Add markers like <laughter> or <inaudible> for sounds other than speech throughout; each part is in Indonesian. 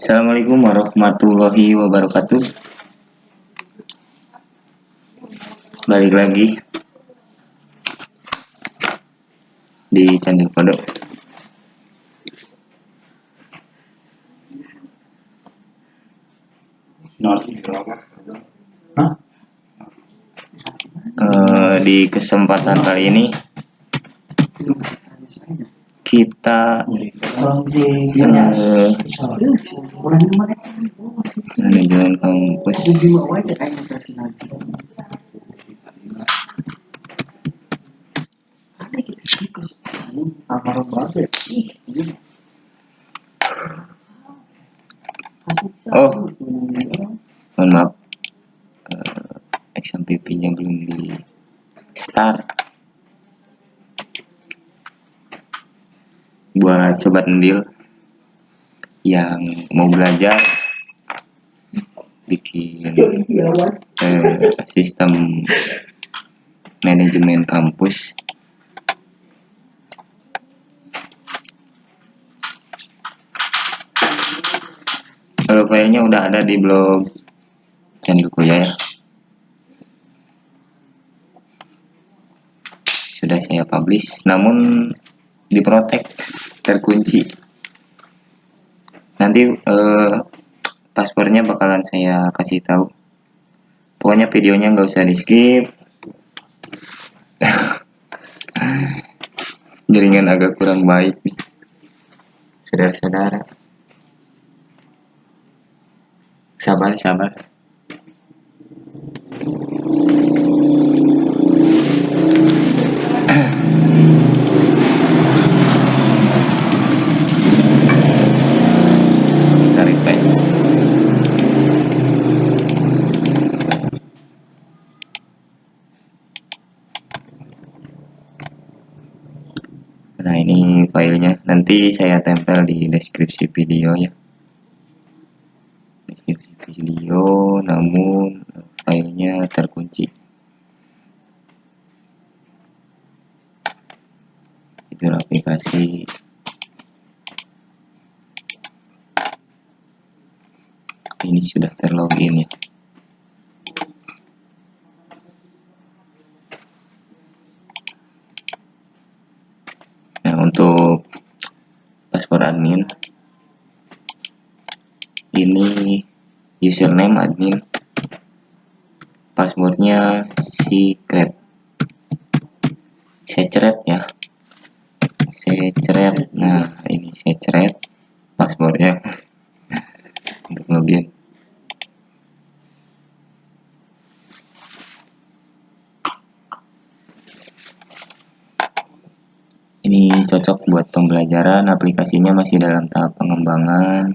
Assalamualaikum warahmatullahi wabarakatuh. Balik lagi di channel Kodok. Uh, di kesempatan kali ini kita uh, manajemen kampus oh mohon maaf uh, XMPP nya belum di start buat sobat mendil yang mau belajar bikin eh, sistem manajemen kampus. Kalau filenya udah ada di blog channelku ya. Sudah saya publish namun diprotek terkunci nanti eh, paspornya bakalan saya kasih tahu. Pokoknya videonya nggak usah di skip <laughs> jaringan agak kurang baik nih. Saudara-saudara. Sabar sabar Nah ini filenya. Nanti saya tempel di deskripsi video ya. Deskripsi video namun filenya terkunci. Itu aplikasi. Ini sudah terlogin ya untuk paspor admin. Ini username admin. Passwordnya secret. Secret ya. Secret. Nah ini secret passwordnya. <laughs> Untuk login ini cocok buat pembelajaran aplikasinya masih dalam tahap pengembangan.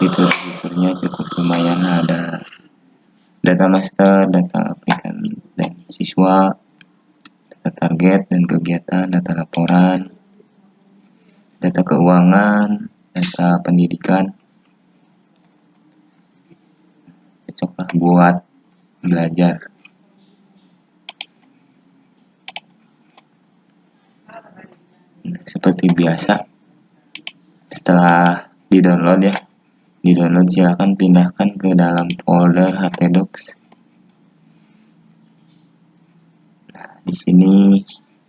Fitur-fiturnya cukup lumayan ada data master data aplikan dan siswa data target dan kegiatan data laporan data keuangan data pendidikan. Cocoklah buat belajar seperti biasa. Setelah di download ya. Di download silahkan pindahkan ke dalam folder htdocs nah di sini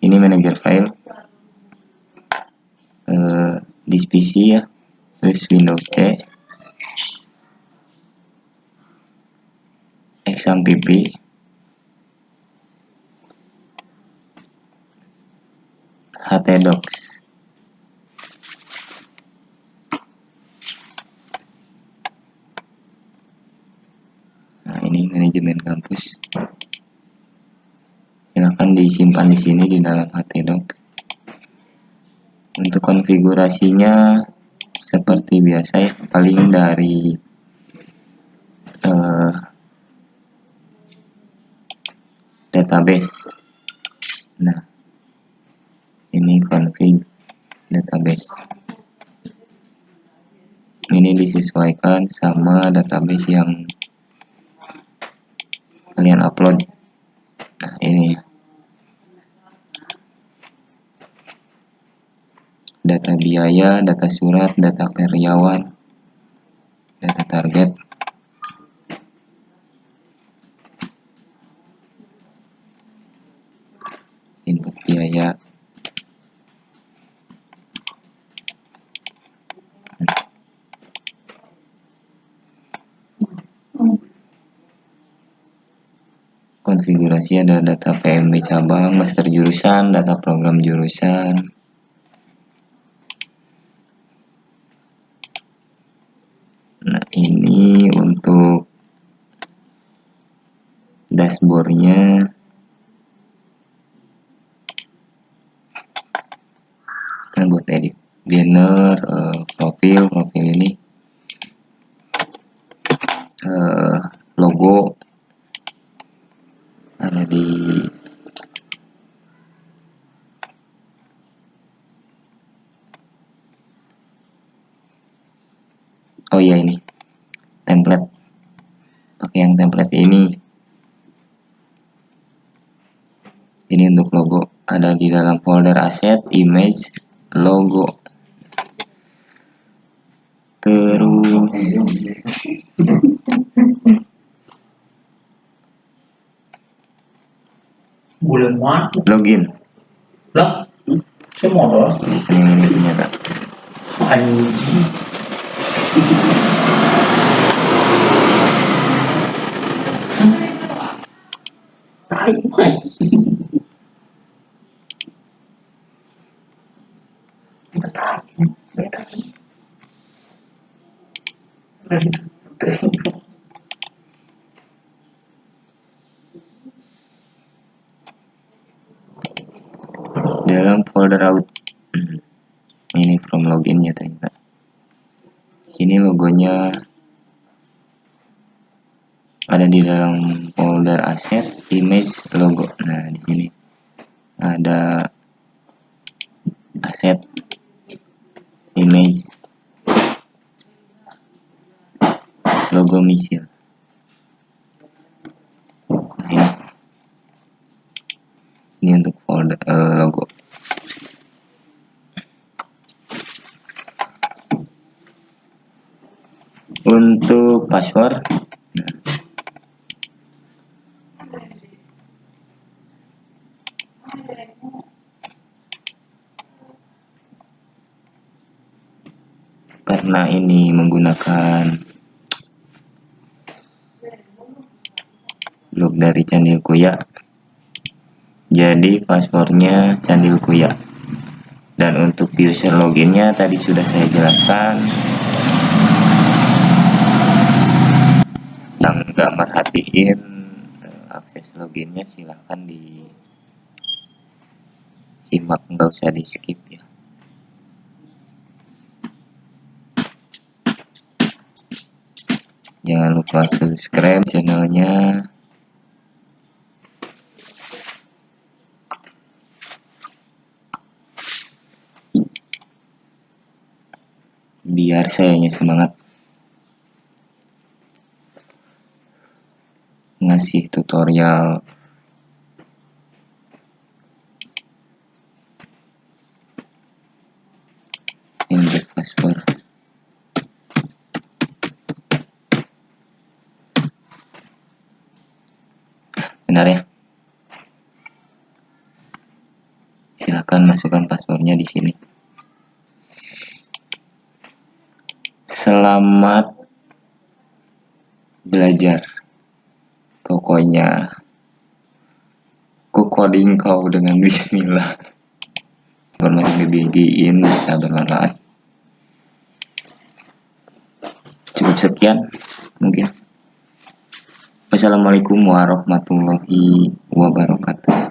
ini manajer file. Eh, di PC ya. Terus Windows C. XAMPP htdocs nah ini manajemen kampus. Silahkan disimpan di sini di dalam htdocs untuk konfigurasinya seperti biasa ya paling dari uh, database. Nah ini config database. Ini disesuaikan sama database yang kalian upload. Nah ini data biaya data surat data karyawan data target input biaya konfigurasi ada data PMB cabang, master jurusan, data program jurusan. Nah, ini untuk dashboardnya kan buat edit banner, uh, profil, profil ini uh, logo oh iya ini template. Pakai yang template ini. Ini untuk logo ada di dalam folder aset image logo. Terus bulan mati login. Lah semua doang ini ini ternyata anjing. Tai mai Betai, betai. dalam folder out Hmm. ini from login ya ternyata ini logonya ada di dalam folder aset image logo. Nah di sini ada aset image logo misil. Nah ini. Ini untuk folder eh, logo untuk password? Karena ini menggunakan blok dari Candil Kuya. Jadi passwordnya Candil Kuya. Dan untuk user loginnya tadi sudah saya jelaskan yang nggak merhatiin eh, akses loginnya silahkan di simak nggak usah di skip ya. Jangan lupa subscribe channelnya. Biar sayanya semangat ngasih tutorial. Inject password. Benar ya? Silakan masukkan passwordnya di sini. Selamat belajar pokoknya ku coding kau dengan bismillah. Informasi BBG in bisa bermanfaat. Cukup sekian mungkin. Wassalamualaikum warahmatullahi wabarakatuh